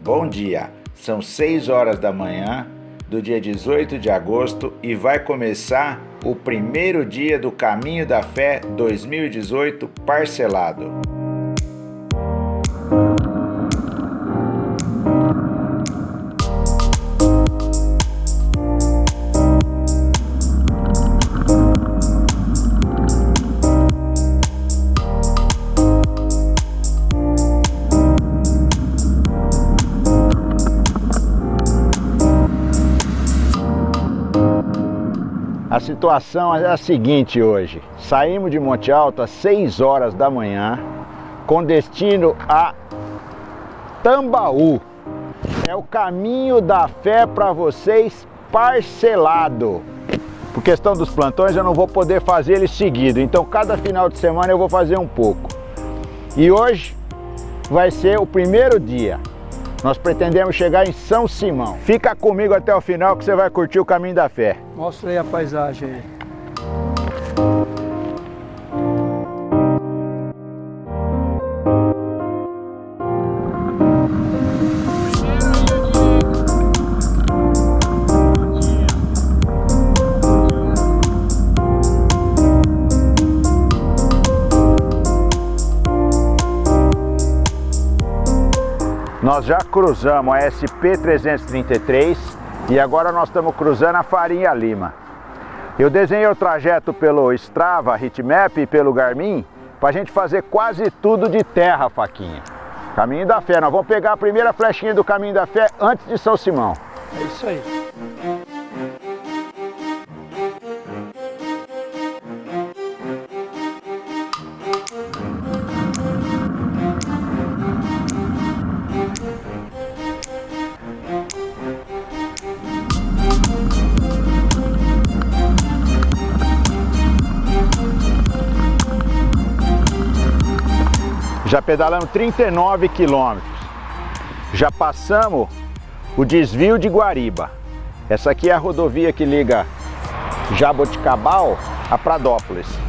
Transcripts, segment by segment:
Bom dia, são 6 horas da manhã do dia 18 de agosto e vai começar o primeiro dia do Caminho da Fé 2018 parcelado. Situação é a seguinte hoje. Saímos de Monte Alto às 6 horas da manhã com destino a Tambaú. É o caminho da fé para vocês parcelado. Por questão dos plantões eu não vou poder fazer ele seguido, então cada final de semana eu vou fazer um pouco. E hoje vai ser o primeiro dia. Nós pretendemos chegar em São Simão. Fica comigo até o final que você vai curtir o caminho da fé. Mostra aí a paisagem aí. Nós já cruzamos a SP-333 e agora nós estamos cruzando a Farinha Lima. Eu desenhei o trajeto pelo Strava, Hitmap e pelo Garmin para a gente fazer quase tudo de terra, Faquinha. Caminho da Fé, nós vamos pegar a primeira flechinha do Caminho da Fé antes de São Simão. É isso aí. Já pedalamos 39 quilômetros. Já passamos o desvio de Guariba. Essa aqui é a rodovia que liga Jaboticabal a Pradópolis.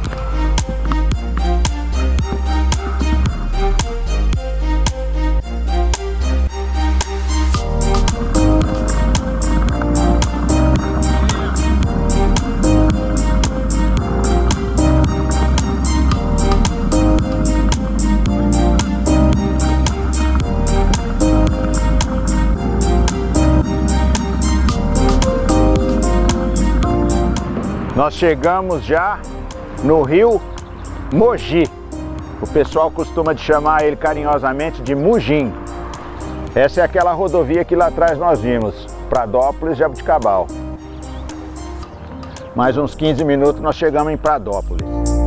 Nós chegamos já no rio Mogi. O pessoal costuma chamar ele carinhosamente de Mugim. Essa é aquela rodovia que lá atrás nós vimos, Pradópolis Jabuticabal. Mais uns 15 minutos nós chegamos em Pradópolis.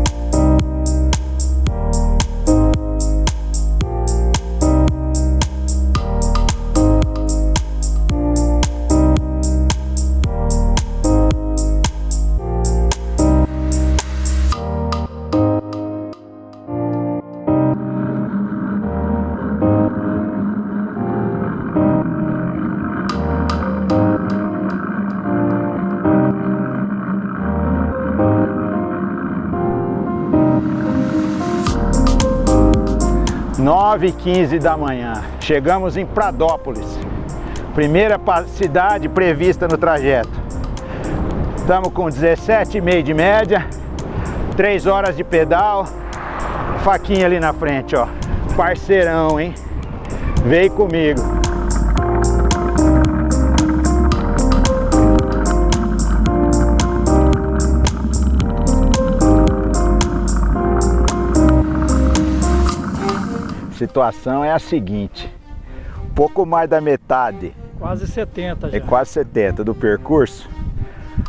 Nove e quinze da manhã, chegamos em Pradópolis, primeira cidade prevista no trajeto. Estamos com 17,5 de média, 3 horas de pedal, faquinha ali na frente, ó, parceirão, hein? Veio comigo. Situação é a seguinte, pouco mais da metade, Quase 70 já. é quase 70 do percurso,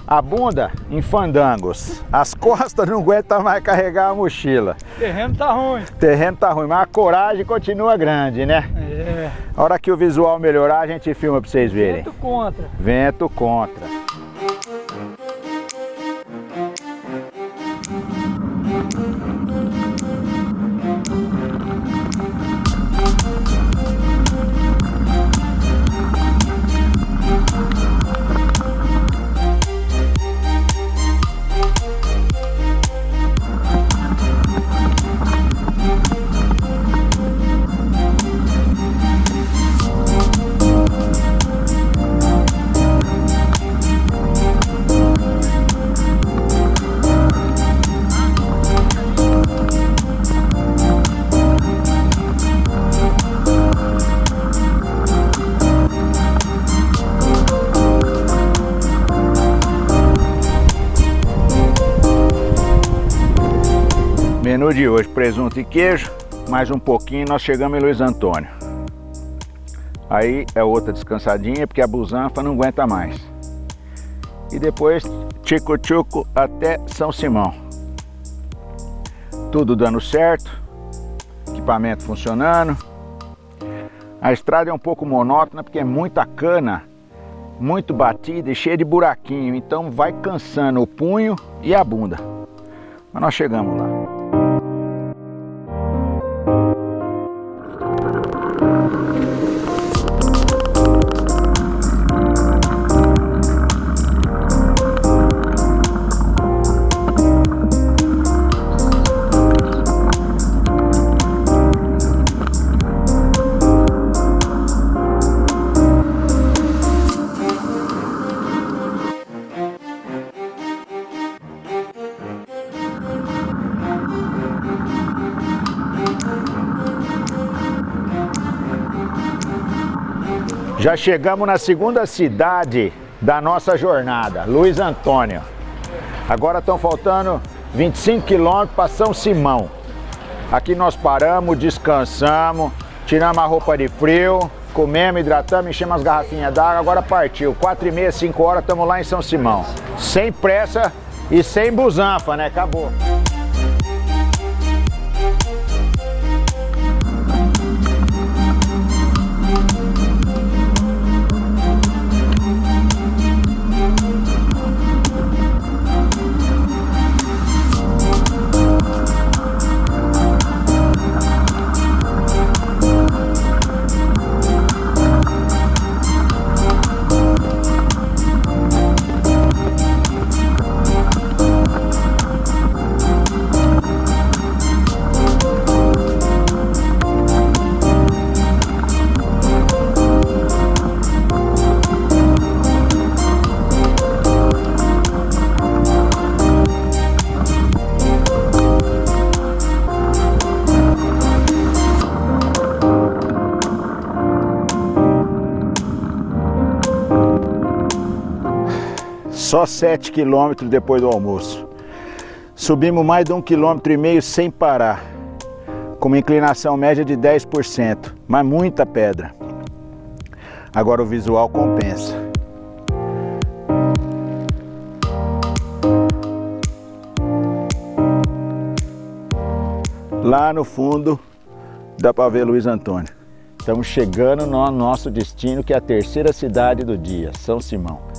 a bunda em fandangos, as costas não aguentam mais carregar a mochila. Terreno tá ruim. Terreno tá ruim, mas a coragem continua grande, né? É. A hora que o visual melhorar, a gente filma pra vocês verem. Vento contra. Vento contra. Menu de hoje, presunto e queijo, mais um pouquinho nós chegamos em Luiz Antônio. Aí é outra descansadinha, porque a busanfa não aguenta mais. E depois, tico-tico até São Simão. Tudo dando certo, equipamento funcionando. A estrada é um pouco monótona, porque é muita cana, muito batida e cheia de buraquinho, então vai cansando o punho e a bunda. Mas nós chegamos lá. Já chegamos na segunda cidade da nossa jornada, Luiz Antônio. Agora estão faltando 25 quilômetros para São Simão. Aqui nós paramos, descansamos, tiramos a roupa de frio, comemos, hidratamos, enchemos as garrafinhas d'água, agora partiu. 4 e meia, 5 horas, estamos lá em São Simão. Sem pressa e sem busanfa, né? Acabou. Só 7 quilômetros depois do almoço. Subimos mais de um quilômetro e meio sem parar, com uma inclinação média de 10%, mas muita pedra. Agora o visual compensa. Lá no fundo dá para ver Luiz Antônio. Estamos chegando no nosso destino, que é a terceira cidade do dia, São Simão.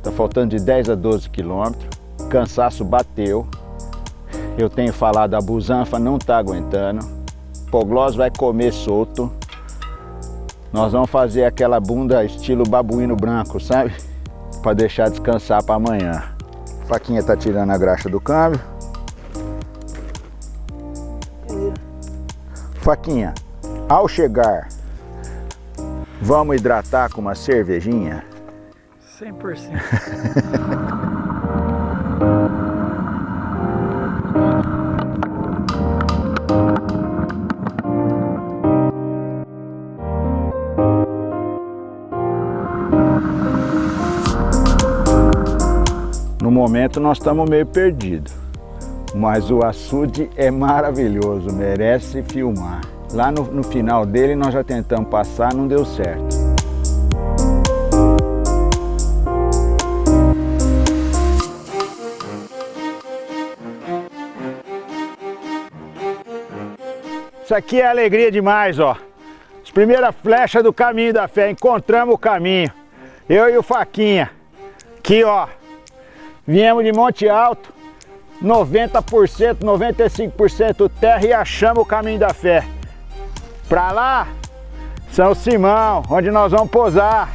Está faltando de 10 a 12 quilômetros. Cansaço bateu. Eu tenho falado, a busanfa não está aguentando. Poglós vai comer solto. Nós vamos fazer aquela bunda estilo babuíno branco, sabe? Para deixar descansar para amanhã. Faquinha tá tirando a graxa do câmbio. Faquinha, ao chegar, vamos hidratar com uma cervejinha? 100%. No momento nós estamos meio perdidos, mas o açude é maravilhoso, merece filmar. Lá no, no final dele nós já tentamos passar, não deu certo. Isso aqui é alegria demais, ó. As primeiras flechas do caminho da fé, encontramos o caminho. Eu e o Faquinha. Aqui, ó. Viemos de Monte Alto, 90%, 95% terra e achamos o caminho da fé. Pra lá, São Simão, onde nós vamos posar.